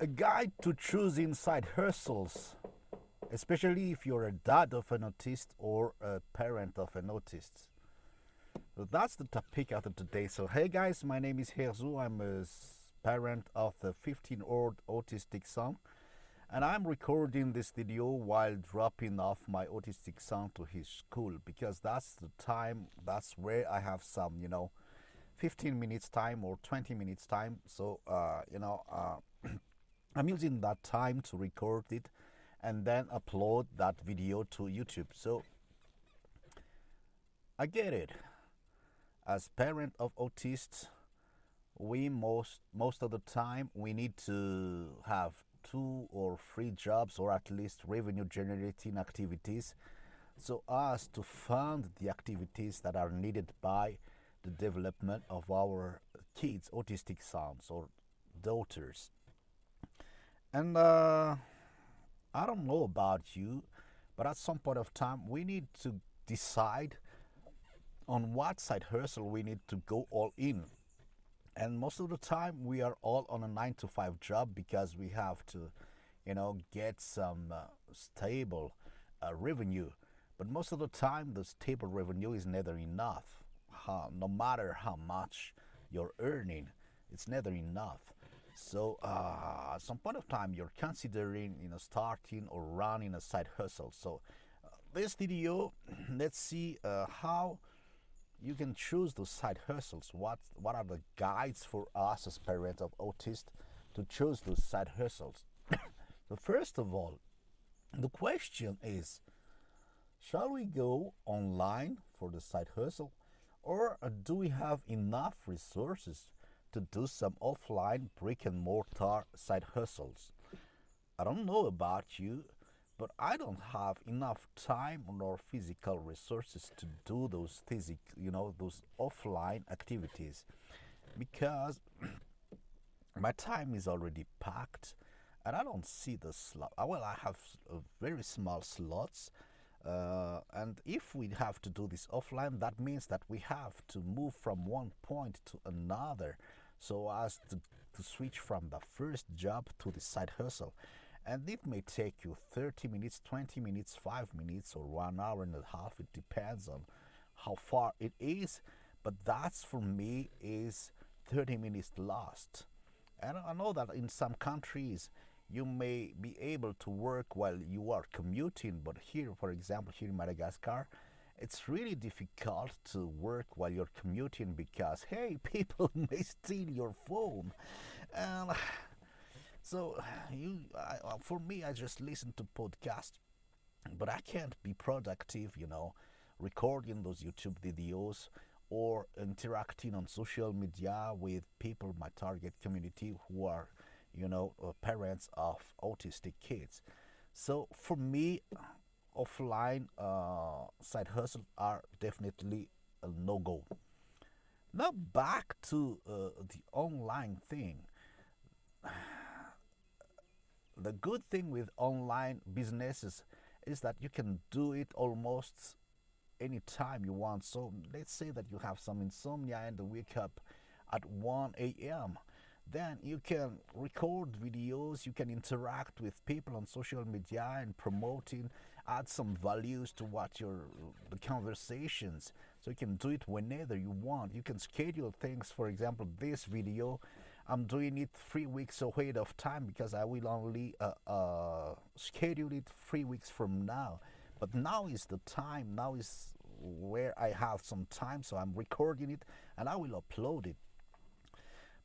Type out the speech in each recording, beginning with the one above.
a guide to choose inside hustles, especially if you're a dad of an autist or a parent of an autist. So that's the topic of today. So hey guys, my name is Herzu. I'm a parent of a 15-year-old autistic son, and I'm recording this video while dropping off my autistic son to his school because that's the time. That's where I have some, you know, 15 minutes time or 20 minutes time. So uh, you know. Uh, I'm using that time to record it and then upload that video to YouTube. So I get it. As parent of autists, we most most of the time we need to have two or three jobs or at least revenue generating activities so as to fund the activities that are needed by the development of our kids autistic sons or daughters and uh, I don't know about you, but at some point of time, we need to decide on what side hustle we need to go all in. And most of the time, we are all on a nine to five job because we have to, you know, get some uh, stable uh, revenue. But most of the time, the stable revenue is never enough. no matter how much you're earning, it's never enough. So uh, at some point of time, you're considering, you know, starting or running a side hustle. So uh, this video, let's see uh, how you can choose those side hustles. What what are the guides for us as parents of autists to choose those side hustles? so first of all, the question is, shall we go online for the side hustle, or do we have enough resources to do some offline brick and mortar side hustles. I don't know about you, but I don't have enough time nor physical resources to do those physic, you know, those offline activities because my time is already packed and I don't see the slot. Uh, well, I have very small slots. Uh, and if we have to do this offline, that means that we have to move from one point to another so as to, to switch from the first job to the side hustle. And it may take you 30 minutes, 20 minutes, 5 minutes, or 1 hour and a half. It depends on how far it is. But that's for me is 30 minutes lost. And I know that in some countries you may be able to work while you are commuting, but here, for example, here in Madagascar, it's really difficult to work while you're commuting because hey people may steal your phone. And so you I, uh, for me i just listen to podcasts but i can't be productive you know recording those youtube videos or interacting on social media with people my target community who are you know uh, parents of autistic kids. So for me offline uh, side hustle are definitely a no-go. Now back to uh, the online thing. The good thing with online businesses is that you can do it almost anytime you want. So let's say that you have some insomnia and wake up at 1 a.m then you can record videos you can interact with people on social media and promoting add some values to what your conversations so you can do it whenever you want. You can schedule things for example this video i'm doing it three weeks ahead of time because i will only uh, uh, schedule it three weeks from now. But now is the time now is where i have some time so i'm recording it and i will upload it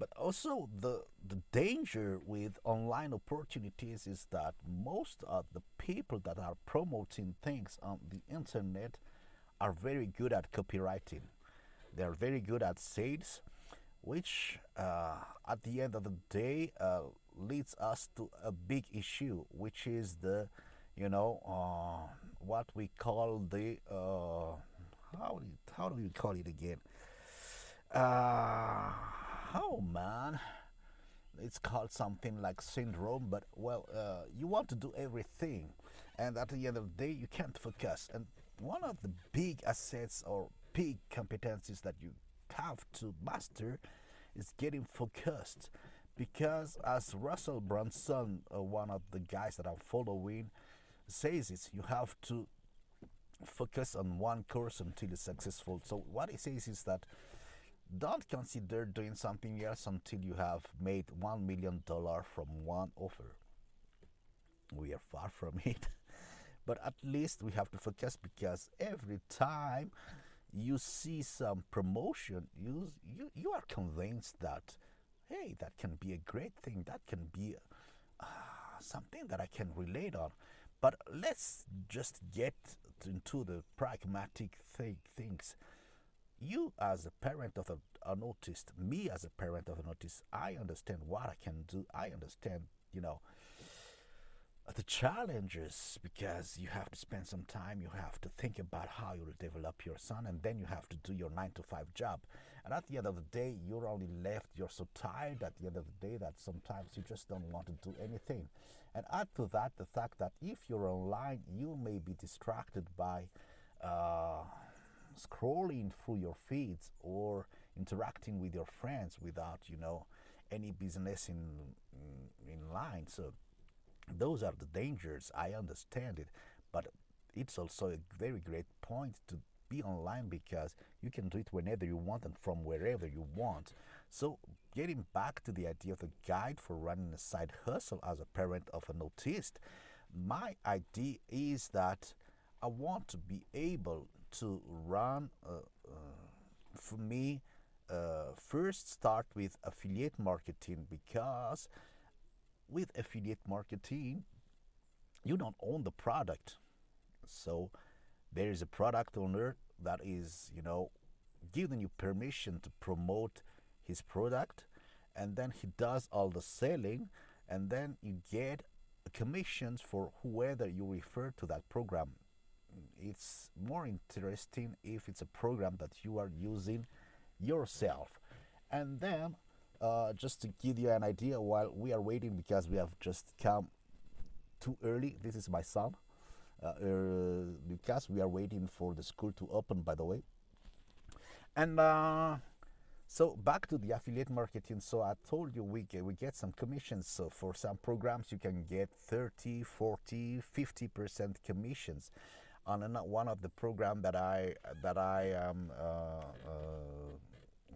but also the the danger with online opportunities is that most of the people that are promoting things on the internet are very good at copywriting. They are very good at sales, which uh, at the end of the day uh, leads us to a big issue, which is the, you know, uh, what we call the uh, how do you, how do you call it again? Uh, oh man it's called something like syndrome but well uh, you want to do everything and at the end of the day you can't focus and one of the big assets or big competencies that you have to master is getting focused because as Russell Brunson, uh, one of the guys that I'm following, says is you have to focus on one course until it's successful. So what he says is that don't consider doing something else until you have made one million dollar from one offer. We are far from it, but at least we have to focus because every time you see some promotion, you you you are convinced that hey, that can be a great thing. That can be uh, something that I can relate on. But let's just get into the pragmatic thing, things. You, as a parent of a, an autist, me as a parent of an autist, I understand what I can do. I understand, you know, the challenges because you have to spend some time, you have to think about how you will develop your son, and then you have to do your nine to five job. And at the end of the day, you're only left, you're so tired at the end of the day that sometimes you just don't want to do anything. And add to that the fact that if you're online, you may be distracted by uh, scrolling through your feeds or interacting with your friends without, you know, any business in mm, in line. So those are the dangers. I understand it, but it's also a very great point to be online because you can do it whenever you want and from wherever you want. So, getting back to the idea of a guide for running a side hustle as a parent of an autist, my idea is that I want to be able to run, uh, uh, for me, uh, first start with affiliate marketing because with affiliate marketing, you don't own the product. So there is a product owner that is, you know, giving you permission to promote his product and then he does all the selling and then you get commissions for whoever you refer to that program. It's more interesting if it's a program that you are using yourself. And then uh, just to give you an idea, while we are waiting because we have just come too early, this is my son, uh, uh, because we are waiting for the school to open, by the way. And uh, so back to the affiliate marketing. So I told you we get, we get some commissions. So for some programs, you can get 30, 40, 50% commissions. On one of the program that I that I am uh,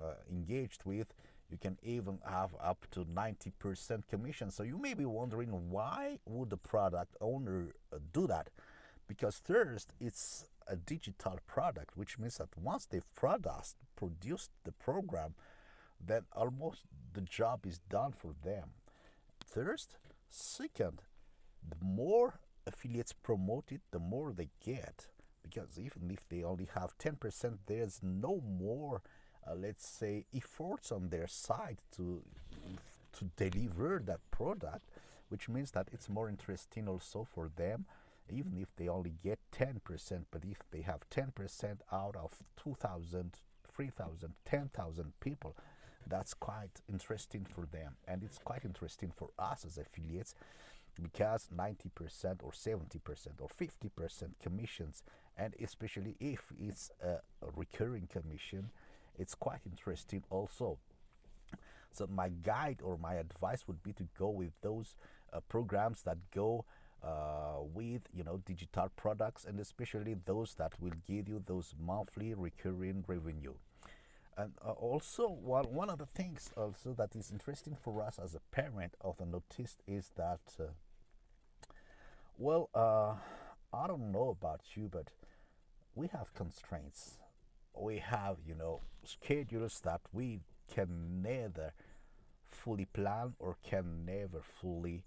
uh, engaged with, you can even have up to 90% commission. So you may be wondering why would the product owner uh, do that? Because first, it's a digital product, which means that once they've produced, produced the program, then almost the job is done for them. First, second, the more affiliates promote it, the more they get. Because even if they only have 10%, there's no more uh, let's say, efforts on their side to to deliver that product, which means that it's more interesting also for them, even if they only get 10%, but if they have 10% out of 2,000, 3,000, 10,000 people, that's quite interesting for them. And it's quite interesting for us as affiliates because 90% or 70% or 50% commissions, and especially if it's a recurring commission, it's quite interesting also. So my guide or my advice would be to go with those uh, programs that go uh, with you know digital products and especially those that will give you those monthly recurring revenue. And uh, also one one of the things also that is interesting for us as a parent of an autist is that uh, well uh, I don't know about you but we have constraints. We have, you know, schedules that we can never fully plan or can never fully,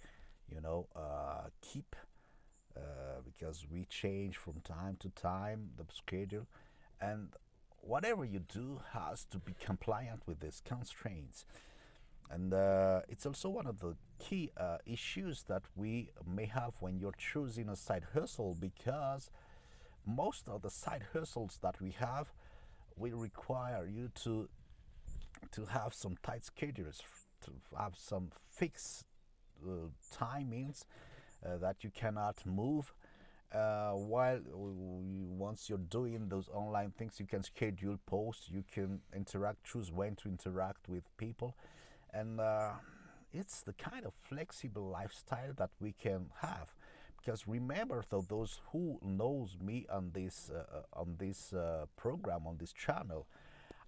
you know, uh, keep uh, because we change from time to time the schedule. And whatever you do has to be compliant with these constraints. And uh, it's also one of the key uh, issues that we may have when you're choosing a side hustle because most of the side hustles that we have will require you to to have some tight schedules, to have some fixed uh, timings uh, that you cannot move. Uh, while once you're doing those online things, you can schedule posts, you can interact, choose when to interact with people, and uh, it's the kind of flexible lifestyle that we can have. Because remember though those who knows me on this uh, on this uh, program on this channel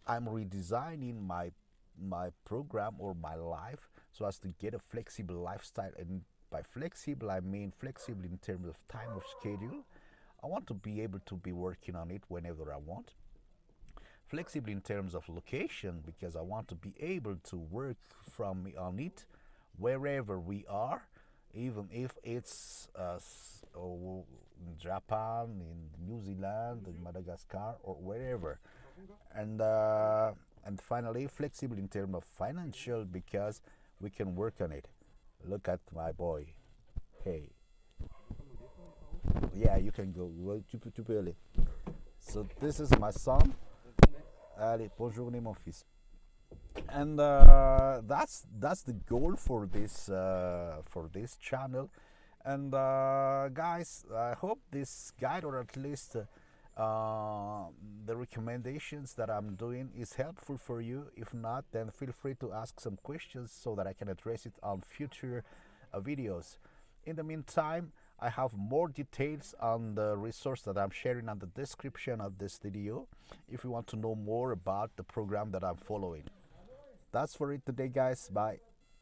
i'm redesigning my my program or my life so as to get a flexible lifestyle and by flexible i mean flexible in terms of time of schedule i want to be able to be working on it whenever i want flexible in terms of location because i want to be able to work from on it wherever we are even if it's uh, oh, in Japan, in New Zealand, in Madagascar, or wherever. And uh, and finally, flexible in terms of financial because we can work on it. Look at my boy. Hey. Yeah, you can go. Tu peux, aller. So this is my son. Allez, bonjour mon fils and uh, that's that's the goal for this uh, for this channel and uh, guys i hope this guide or at least uh, recommendations that i'm doing is helpful for you. If not then feel free to ask some questions so that i can address it on future uh, videos. In the meantime I have more details on the resource that I'm sharing on the description of this video if you want to know more about the program that I'm following. That's for it today guys. Bye